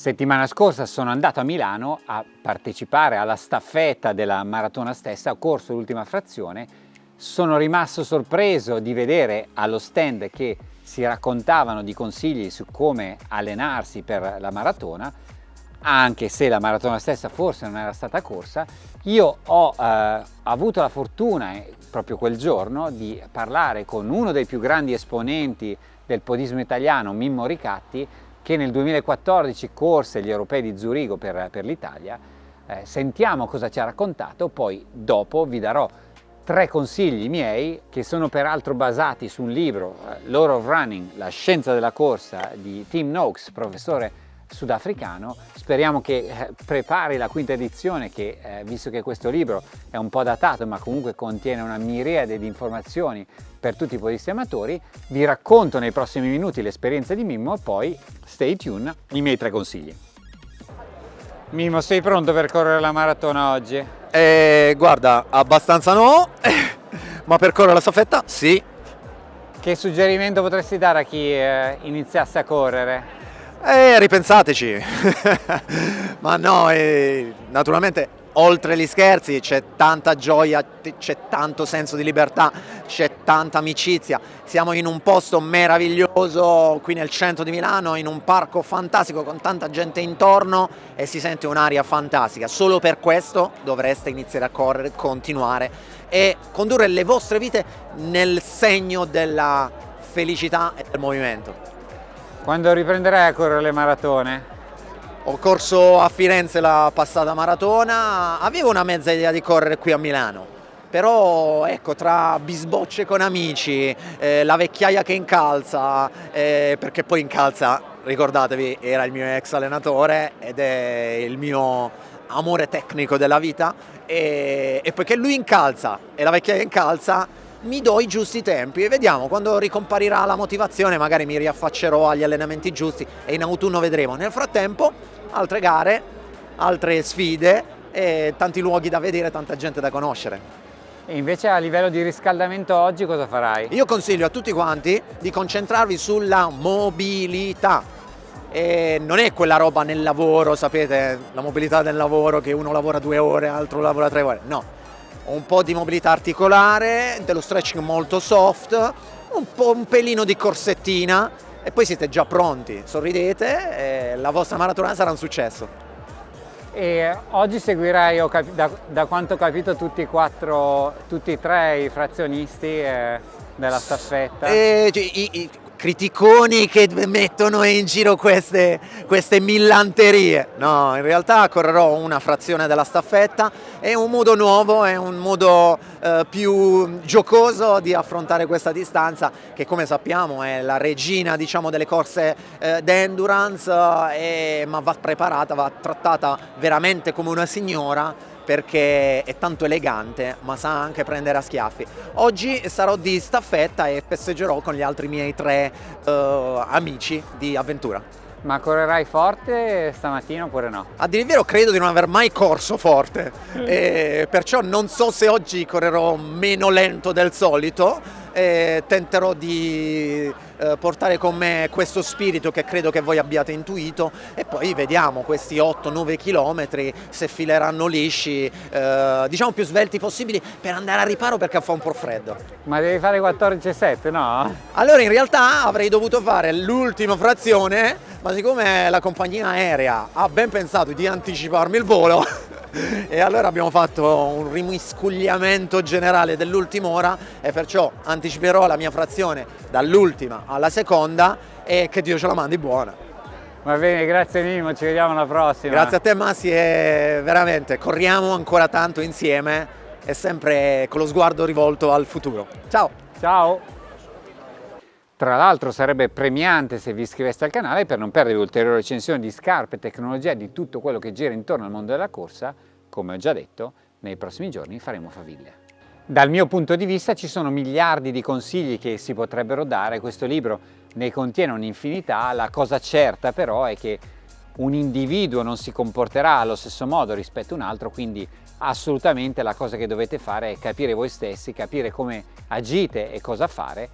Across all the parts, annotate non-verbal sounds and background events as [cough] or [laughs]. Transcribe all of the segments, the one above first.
Settimana scorsa sono andato a Milano a partecipare alla staffetta della maratona stessa, ho corso l'ultima frazione, sono rimasto sorpreso di vedere allo stand che si raccontavano di consigli su come allenarsi per la maratona, anche se la maratona stessa forse non era stata corsa, io ho eh, avuto la fortuna eh, proprio quel giorno di parlare con uno dei più grandi esponenti del podismo italiano, Mimmo Ricatti, che nel 2014 corse gli europei di Zurigo per, per l'Italia. Eh, sentiamo cosa ci ha raccontato, poi dopo vi darò tre consigli miei che sono peraltro basati su un libro, eh, Law of Running, la scienza della corsa di Tim Noakes, professore sudafricano. Speriamo che eh, prepari la quinta edizione che, eh, visto che questo libro è un po' datato ma comunque contiene una miriade di informazioni per tutti i podisti amatori, vi racconto nei prossimi minuti l'esperienza di Mimmo e poi, stay tuned, i miei tre consigli. Mimmo, sei pronto per correre la maratona oggi? Eh, guarda, abbastanza no, [laughs] ma per correre la staffetta sì. Che suggerimento potresti dare a chi eh, iniziasse a correre? Eh, ripensateci. [laughs] Ma no, eh, naturalmente oltre gli scherzi c'è tanta gioia, c'è tanto senso di libertà, c'è tanta amicizia. Siamo in un posto meraviglioso qui nel centro di Milano, in un parco fantastico con tanta gente intorno e si sente un'aria fantastica. Solo per questo dovreste iniziare a correre, continuare e condurre le vostre vite nel segno della felicità e del movimento. Quando riprenderai a correre le maratone? Ho corso a Firenze la passata maratona, avevo una mezza idea di correre qui a Milano, però ecco tra bisbocce con amici, eh, la vecchiaia che incalza, eh, perché poi incalza, ricordatevi, era il mio ex allenatore ed è il mio amore tecnico della vita. E, e poiché lui incalza e la vecchiaia incalza mi do i giusti tempi e vediamo quando ricomparirà la motivazione magari mi riaffaccerò agli allenamenti giusti e in autunno vedremo. Nel frattempo altre gare, altre sfide e tanti luoghi da vedere, tanta gente da conoscere. E invece a livello di riscaldamento oggi cosa farai? Io consiglio a tutti quanti di concentrarvi sulla mobilità. E non è quella roba nel lavoro, sapete, la mobilità del lavoro che uno lavora due ore, altro lavora tre ore. No, un po' di mobilità articolare, dello stretching molto soft, un, po', un pelino di corsettina e poi siete già pronti, sorridete e la vostra maratona sarà un successo. E oggi seguirai, da, da, quanto ho capito, tutti, quattro, tutti e tre i frazionisti eh, della staffetta? Eh, i, i, criticoni che mettono in giro queste, queste millanterie. No, in realtà correrò una frazione della staffetta, è un modo nuovo, è un modo eh, più giocoso di affrontare questa distanza che come sappiamo è la regina diciamo, delle corse eh, d'endurance, eh, ma va preparata, va trattata veramente come una signora perché è tanto elegante ma sa anche prendere a schiaffi. Oggi sarò di staffetta e festeggerò con gli altri miei tre uh, amici di avventura. Ma correrai forte stamattina oppure no? A dire il vero credo di non aver mai corso forte, [laughs] perciò non so se oggi correrò meno lento del solito, e tenterò di eh, portare con me questo spirito che credo che voi abbiate intuito e poi vediamo questi 8-9 km se fileranno lisci, eh, diciamo più svelti possibili per andare a riparo perché fa un po' freddo. Ma devi fare 14,7 no? Allora in realtà avrei dovuto fare l'ultima frazione ma siccome la compagnia aerea ha ben pensato di anticiparmi il volo e allora abbiamo fatto un rimiscugliamento generale dell'ultima ora e perciò anticiperò la mia frazione dall'ultima alla seconda e che Dio ce la mandi buona. Va bene, grazie Mimo, ci vediamo alla prossima. Grazie a te Massi e veramente corriamo ancora tanto insieme e sempre con lo sguardo rivolto al futuro. Ciao! Ciao! Tra l'altro sarebbe premiante se vi iscriveste al canale per non perdere ulteriori recensioni di scarpe, tecnologia e di tutto quello che gira intorno al mondo della corsa. Come ho già detto, nei prossimi giorni faremo faville. Dal mio punto di vista ci sono miliardi di consigli che si potrebbero dare, questo libro ne contiene un'infinità, la cosa certa però è che un individuo non si comporterà allo stesso modo rispetto a un altro, quindi assolutamente la cosa che dovete fare è capire voi stessi, capire come agite e cosa fare.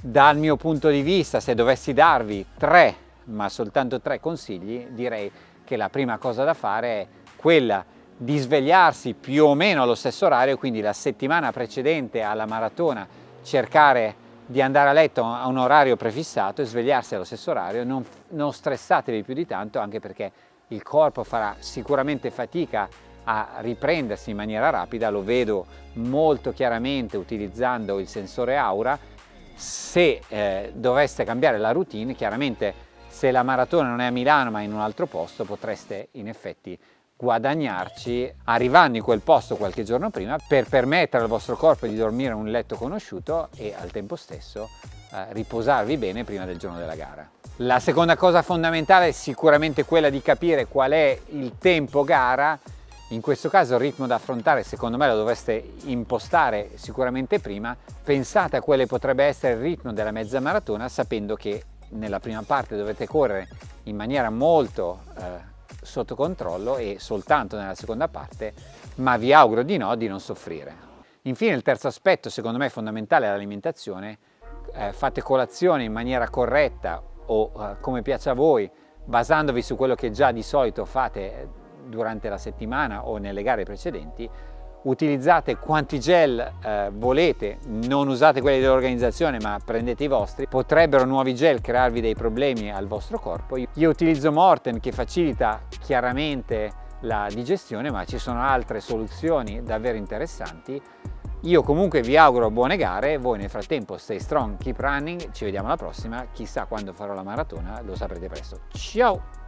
Dal mio punto di vista, se dovessi darvi tre ma soltanto tre consigli, direi che la prima cosa da fare è quella di svegliarsi più o meno allo stesso orario, quindi la settimana precedente alla maratona cercare di andare a letto a un orario prefissato e svegliarsi allo stesso orario, non, non stressatevi più di tanto anche perché il corpo farà sicuramente fatica a riprendersi in maniera rapida, lo vedo molto chiaramente utilizzando il sensore aura, se eh, doveste cambiare la routine, chiaramente se la maratona non è a Milano ma in un altro posto potreste in effetti guadagnarci arrivando in quel posto qualche giorno prima per permettere al vostro corpo di dormire in un letto conosciuto e al tempo stesso eh, riposarvi bene prima del giorno della gara. La seconda cosa fondamentale è sicuramente quella di capire qual è il tempo gara in questo caso il ritmo da affrontare secondo me lo dovreste impostare sicuramente prima, pensate a quale potrebbe essere il ritmo della mezza maratona sapendo che nella prima parte dovete correre in maniera molto eh, sotto controllo e soltanto nella seconda parte, ma vi auguro di no, di non soffrire. Infine il terzo aspetto secondo me fondamentale è l'alimentazione, eh, fate colazione in maniera corretta o eh, come piace a voi, basandovi su quello che già di solito fate durante la settimana o nelle gare precedenti, utilizzate quanti gel eh, volete, non usate quelli dell'organizzazione ma prendete i vostri, potrebbero nuovi gel crearvi dei problemi al vostro corpo. Io utilizzo Morten che facilita chiaramente la digestione ma ci sono altre soluzioni davvero interessanti. Io comunque vi auguro buone gare, voi nel frattempo stay strong, keep running, ci vediamo alla prossima, chissà quando farò la maratona, lo saprete presto. Ciao!